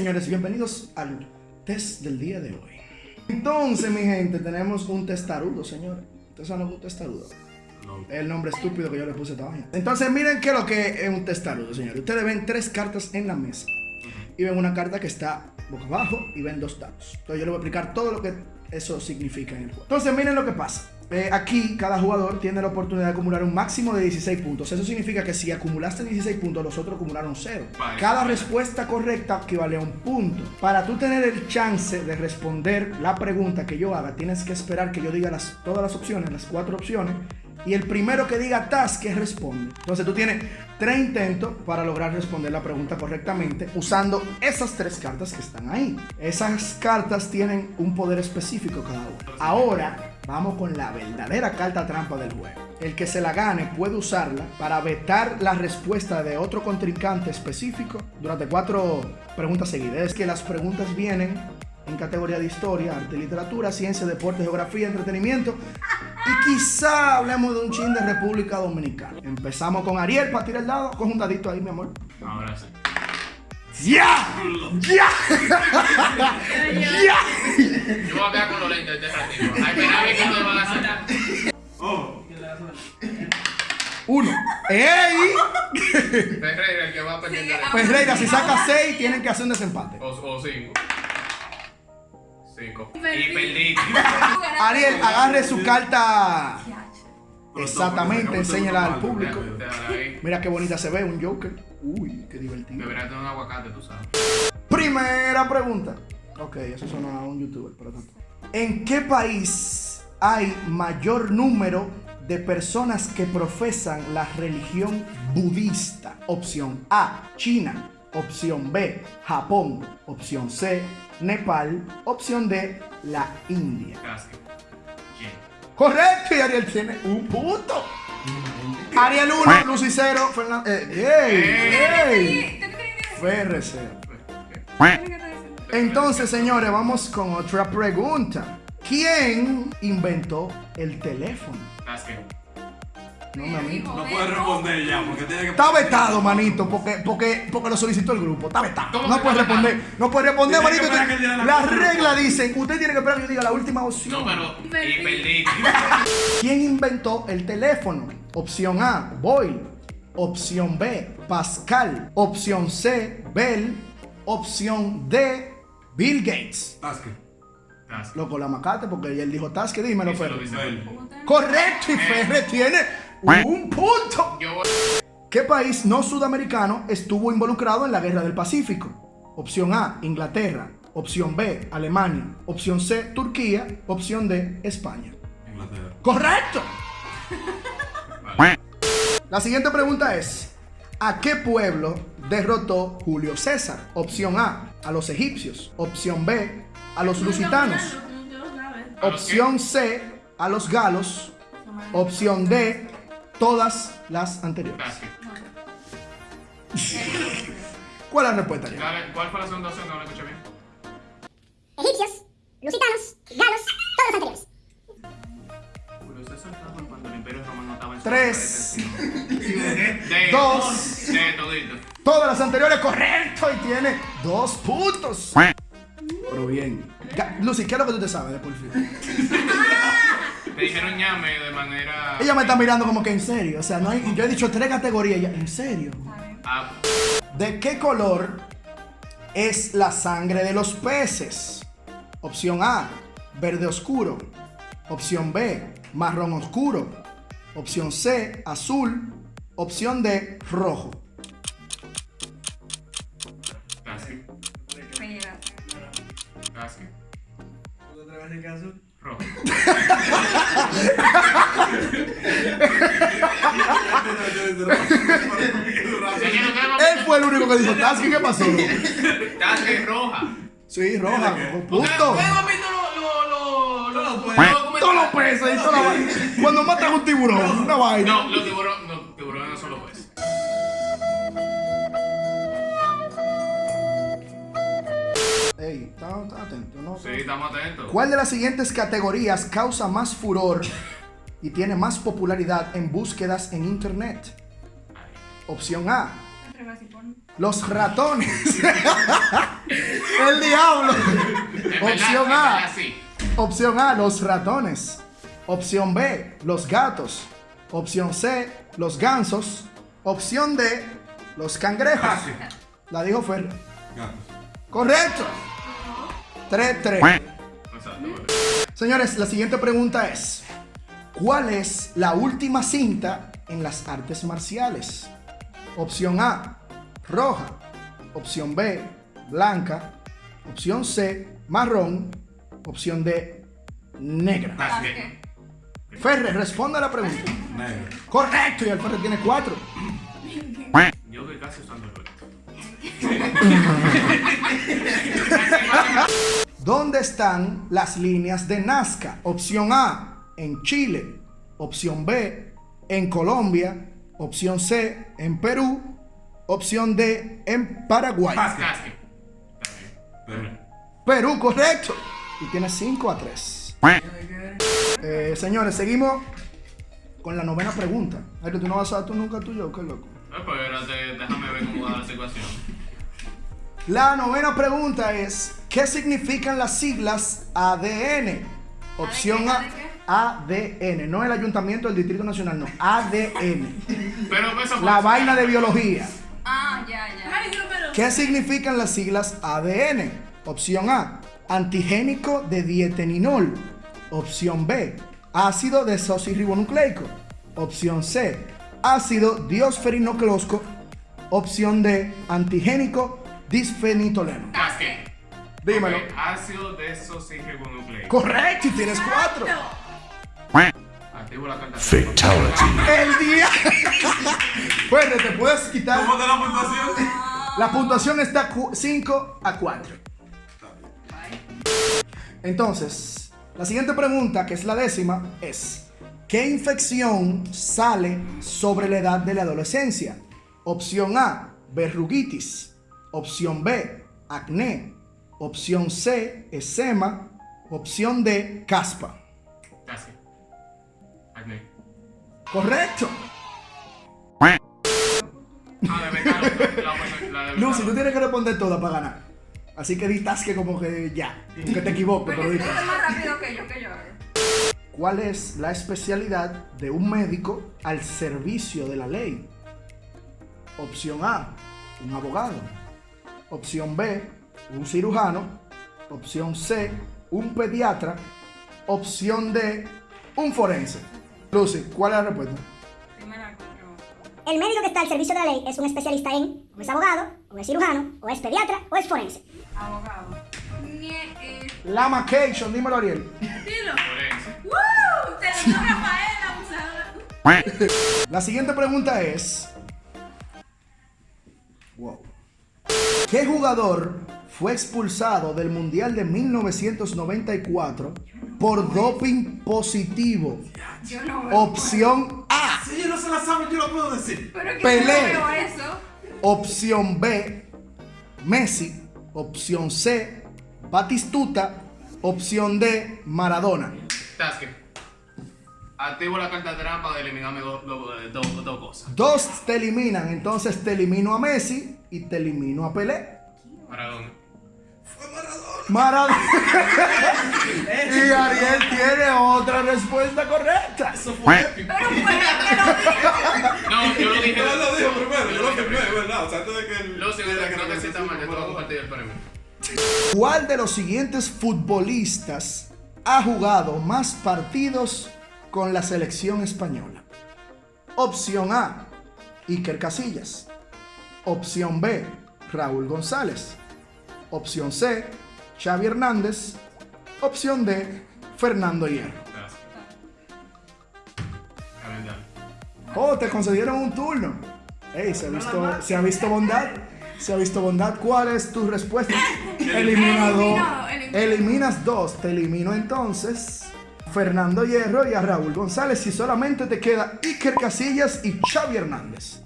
Señores, bienvenidos al test del día de hoy. Entonces, mi gente, tenemos un testarudo, señores. ¿Ustedes saben lo que es un testarudo? El nombre estúpido que yo le puse a esta vaina. Entonces, miren qué es lo que es un testarudo, señores. Ustedes ven tres cartas en la mesa. Y ven una carta que está boca abajo y ven dos dados. Entonces, yo les voy a explicar todo lo que eso significa en el juego. Entonces, miren lo que pasa. Eh, aquí cada jugador tiene la oportunidad de acumular un máximo de 16 puntos. Eso significa que si acumulaste 16 puntos, los otros acumularon 0. Cada respuesta correcta equivale a un punto. Para tú tener el chance de responder la pregunta que yo haga, tienes que esperar que yo diga las, todas las opciones, las cuatro opciones. Y el primero que diga task que responde. Entonces tú tienes tres intentos para lograr responder la pregunta correctamente usando esas tres cartas que están ahí. Esas cartas tienen un poder específico cada una. Ahora Vamos con la verdadera carta trampa del juego. El que se la gane puede usarla para vetar la respuesta de otro contrincante específico durante cuatro preguntas seguidas. Es que las preguntas vienen en categoría de historia, arte, literatura, ciencia, deporte, geografía, entretenimiento y quizá hablemos de un chin de República Dominicana. Empezamos con Ariel para tirar el dado. Coge un dadito ahí, mi amor. Ahora sí. ¡Ya! ¡Ya! ¡Ya! Yo voy a quedar con los lentes de este ratito. Ay, pero a ver me van a hacer. Oh, Uno. ¡Ey! Ferreira, el que va pendiente de. Ferreira, si saca seis, tienen que hacer un desempate. O, o cinco. Cinco. Y Perdí. perdí. Ariel, agarre su carta. Exactamente, enséñala al público. Mira qué bonita se ve, un Joker. Uy, qué divertido. Debería tener un aguacate, tú sabes. Primera pregunta. Ok, eso suena a un youtuber, pero tanto. ¿En qué país hay mayor número de personas que profesan la religión budista? Opción A, China. Opción B, Japón. Opción C, Nepal. Opción D, la India. Casi. ¿Quién? Correcto, y Ariel tiene un punto. Ariel 1, Lucy 0, Fernando. Eh, ¡Ey! ¡Ey! FR 0. Entonces, señores, vamos con otra pregunta. ¿Quién inventó el teléfono? No, mi amigo. No puedes responder ya, porque tiene que. Está vetado, manito, porque, porque, porque lo solicitó el grupo. Está vetado. ¿Cómo No puede responder. No puede responder, manito. Las reglas dicen, usted tiene que esperar que yo diga la última opción. Número. Y perdí. ¿Quién inventó el teléfono? Opción A, Boyle. Opción B, Pascal. Opción C, Bell. Opción D, Bill Gates. Casi. Loco, la macate porque él dijo Tasque, dímelo, Ferre. Correcto, y Ferre tiene un punto. ¿Qué país no sudamericano estuvo involucrado en la Guerra del Pacífico? Opción A, Inglaterra. Opción B, Alemania. Opción C, Turquía. Opción D, España. Inglaterra. ¡Correcto! Vale. La siguiente pregunta es: ¿A qué pueblo derrotó Julio César? Opción A, a los egipcios. Opción B, a los lusitanos. ¿A los Opción C, a los galos. Opción D, todas las anteriores. ¿Cuál es la respuesta? Dale, ¿Cuál fue la segunda opción? No la escuché bien. egipcios, lusitanos, galos, todos los anteriores. Estaba cuando el Imperio Romano estaba en Tres. De, Dos. De todito. Todas las anteriores, correcto, y tiene dos puntos. Pero bien. Lucy, ¿qué es lo que tú te sabes de Porfirio? Te dijeron ñame de manera. Ella me está mirando como que en serio. O sea, no hay, yo he dicho tres categorías. ella, ¿En serio? Ah, ¿De qué color es la sangre de los peces? Opción A, verde oscuro. Opción B, marrón oscuro. Opción C, azul. Opción D, rojo. casi. Casi. Rojo. Señor, ¿qué Él fue el único que dijo, Tasky, ¿qué pasó? Casi roja. Sí, roja, con punto. ¿Ustedes han visto lo, lo, lo, lo, Todos los peces y toda la vaina. Cuando matan un tiburón, una vaina. No, los tiburones Ey, está, está atento, ¿no? Sí, estamos atentos. ¿Cuál de las siguientes categorías causa más furor y tiene más popularidad en búsquedas en internet? Opción A, los ratones. El diablo. Opción A. Opción A, los ratones. Opción B, los gatos. Opción C, los gansos. Opción D, los cangrejos. Fácil. La dijo Fer. Gatos. Correcto. 3-3. Exacto, bebé. Señores, la siguiente pregunta es: ¿Cuál es la última cinta en las artes marciales? Opción A, roja. Opción B, blanca. Opción C, marrón. Opción D, negra. Ferre, responda a la pregunta. Negro. Correcto, y el Ferre tiene cuatro. Yo que casi usando el. ¿Dónde están las líneas de Nazca? Opción A, en Chile. Opción B, en Colombia. Opción C, en Perú. Opción D, en Paraguay. Bien. Pero, Perú, correcto. Y tiene 5 a 3. Eh, señores, seguimos con la novena pregunta. Ay, tú no vas a dar tú nunca tuyo, qué loco. Espérate, déjame ver cómo va la situación. La novena pregunta es: ¿Qué significan las siglas ADN? Opción A. ADN, no el Ayuntamiento del Distrito Nacional, no, ADN. Pero eso fue- La vaina de biología. Ah, ya, ya. ¿Qué significan las siglas ADN? Opción A, antigénico de dieteninol. Opción B, ácido desoxirribonucleico. Opción C, ácido diosferinoclosco. Opción D, antigénico disfenitoleno. Dímelo. Ok, Ácido desoxirribonucleico. Correcto, y tienes cuatro. Activo la carta. El día. Bueno, te puedes quitar. ¿Cómo te la puntuación? La puntuación está 5 a 4. Entonces, la siguiente pregunta, que es la décima, es: ¿Qué infección sale sobre la edad de la adolescencia? Opción A, verruguitis. Opción B, acné. Opción C, eczema. Opción D, caspa. Sasuke. Acné. Correcto. Ah, de. La, la de Lucy, tú tienes que responder todas para ganar. Así que ditas que como que ya, que te equivoques, pero ditas. tú eres más rápido que yo, que yo hago. ¿Cuál es la especialidad de un médico al servicio de la ley? Opción A, un abogado. Opción B, un cirujano. Opción C, un pediatra. Opción D, un forense. Lucy, ¿cuál es la respuesta? Sí me la coño. El médico que está al servicio de la ley es un especialista en, o es abogado, o es cirujano, o es pediatra, o es forense. Abogado. Nie- La Macation, dímelo Ariel. Dilo. Forense. ¡Woo! Te lo dio Rafael, abusador. La siguiente pregunta es. Wow. ¿Qué jugador fue expulsado del Mundial de 1994 por doping positivo? Yo no veo. Opción A. Si no se la saben, yo lo puedo decir. Pero es que Pelé. yo no veo eso. Opción B. Messi. Opción C. Batistuta. Opción D. Maradona. Sasuke. Activo la carta trampa de eliminarme dos- dos cosas. Dos te eliminan, entonces te elimino a Messi y te elimino a Pelé. Maradona. Maradona. y Ariel tiene otra respuesta correcta. Eso fue épico. Pero fue lo dijo. No, yo lo dije. Yo lo dijo primero, yo lo dije firmé, ¿verdad? O sea, antes de que el. No de te que la sientas mal, yo te voy a conversación compartir el premio. ¿Cuál de los siguientes futbolistas ha jugado más partidos con la selección española? Opción A, Iker Casillas. Opción B, Raúl González. Opción C, Xavi Hernández. Opción D, Fernando Hierro. Gracias. Oh, te concedieron un turno. Ey, se ha visto, se ha visto bondad. Se ha visto bondad. ¿Cuál es tu respuesta? Eliminado. Eliminas dos. Te elimino entonces Fernando Hierro y a Raúl González. Y solamente te queda Iker Casillas y Xavi Hernández.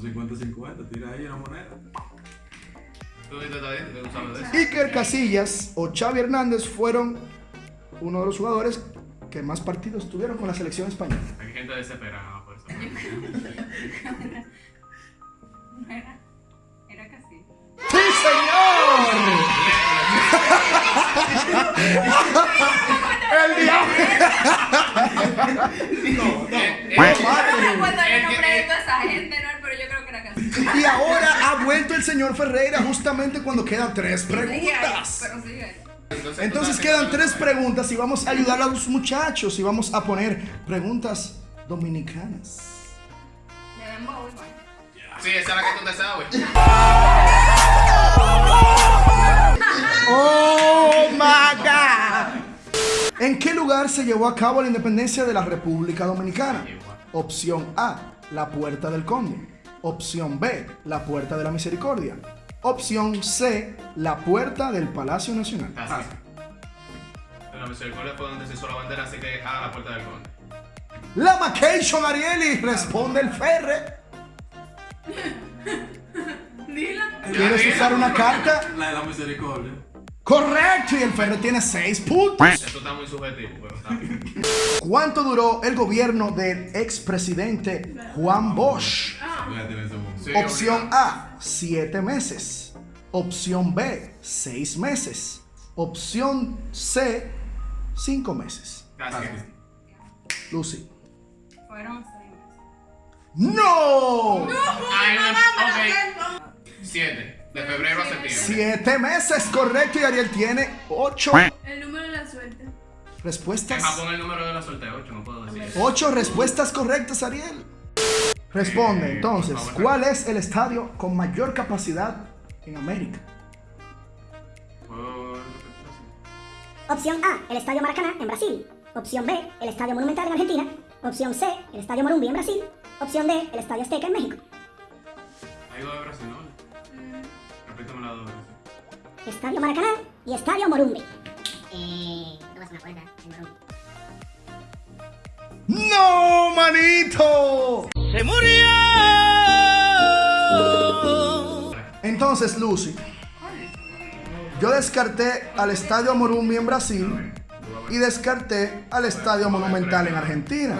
50-50, tira ahí una moneda. Iker Casillas o Xavi Hernández fueron uno de los jugadores que más partidos tuvieron con la selección española. Hay gente desesperada por eso. era, era Casillas. ¡Sí, señor! ¡El diablo! No, no. no, no. no, no. no, no. Y ahora ha vuelto el señor Ferreira justamente cuando quedan tres preguntas. pero sigue ahí. Entonces, quedan tres preguntas y vamos a ayudar a los muchachos y vamos a poner preguntas dominicanas. Sí, esa es la que tú te sabes. ¡Oh, my God! ¿En qué lugar se llevó a cabo la independencia de la República Dominicana? Opción A, la Puerta del Conde. Opción B, la Puerta de la Misericordia. Opción C, la Puerta del Palacio Nacional. Así. En la misericordia fue donde se hizo la bandera, así que a la puerta del conde. La Macation Arieli, responde el Ferre. Dila. ¿Quieres usar una carta? La de la misericordia. Correcto, y el Ferre tiene seis puntos. Esto está muy subjetivo, pero está bien. ¿Cuánto duró el gobierno del expresidente Juan Bosch? Sí, Opción obligado. A, 7 meses. Opción B, 6 meses. Opción C, 5 meses. Gracias. Lucy. Fueron seis meses. ¡No! Ay, no. Siete. De febrero a septiembre. 7 meses, correcto. Y Ariel tiene 8 El número de la suerte. En respuestas. Japón el número de la suerte 8, no puedo decir. 8 respuestas correctas, Ariel. Responde entonces, ¿cuál es el estadio con mayor capacidad en América? Opción A, el Estadio Maracaná en Brasil. Opción B, el Estadio Monumental en Argentina. Opción C, el Estadio Morumbi en Brasil. Opción D, el Estadio Azteca en México. Hay dos de Brasil, ¿no? Repítame las dos de Brasil. Estadio Maracaná y Estadio Morumbi. ¡No, manito! ¡Se murió! Entonces, Lucy, yo descarté al Estadio Morumbi en Brasil y descarté al Estadio Monumental en Argentina.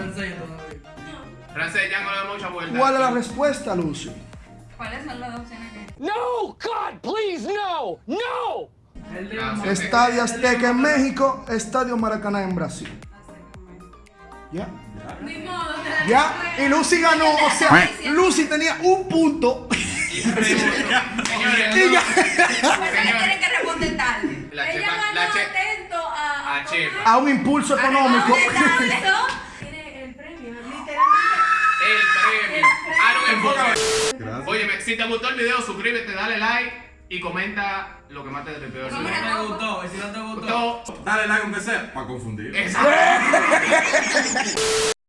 Francés, ya no le da mucha vuelta. ¿Cuál es la respuesta, Lucy? ¿Cuáles son las opciones que? No, God, please, no, no. Estadio Azteca en México, Estadio Maracaná en Brasil. ¿Ya? ¿Ya? Y Lucy ganó, o sea, Lucy tenía un punto. Y ya. Porque tienen que responder tarde. La Ella ganó atento a... a. A un impulso económico. Tiene el premio, literalmente. El premio. Ah. Óyeme, si te gustó el video, suscríbete, dale like y comenta lo que más te tripeó. No me la toco. gustó. Dale like aunque sea para confundir. Exacto.